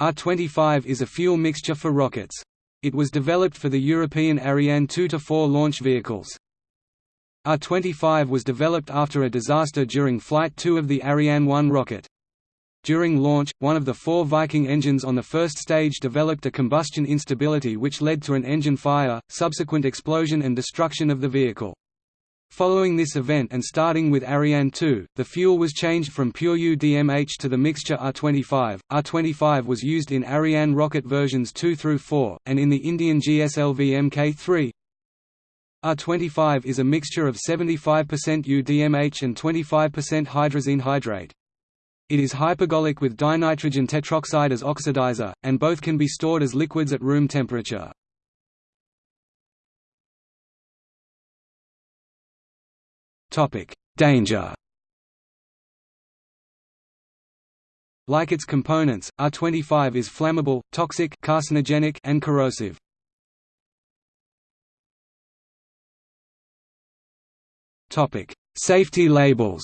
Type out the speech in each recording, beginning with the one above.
R-25 is a fuel mixture for rockets. It was developed for the European Ariane 2–4 launch vehicles. R-25 was developed after a disaster during Flight 2 of the Ariane 1 rocket. During launch, one of the four Viking engines on the first stage developed a combustion instability which led to an engine fire, subsequent explosion and destruction of the vehicle. Following this event and starting with Ariane 2, the fuel was changed from pure UDMH to the mixture R25. R25 was used in Ariane rocket versions 2 through 4, and in the Indian GSLV Mk3. R25 is a mixture of 75% UDMH and 25% hydrazine hydrate. It is hypergolic with dinitrogen tetroxide as oxidizer, and both can be stored as liquids at room temperature. Danger. Like its components, R25 is flammable, toxic carcinogenic and corrosive. Topic: Safety labels.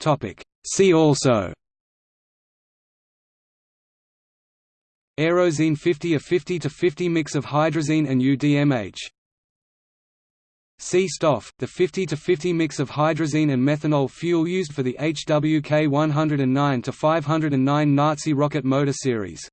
Topic: See also Aerozine 50 a 50 to 50 mix of hydrazine and UDMH. C-stoff, the 50 to 50 mix of hydrazine and methanol fuel used for the HWK 109 to 509 Nazi rocket motor series.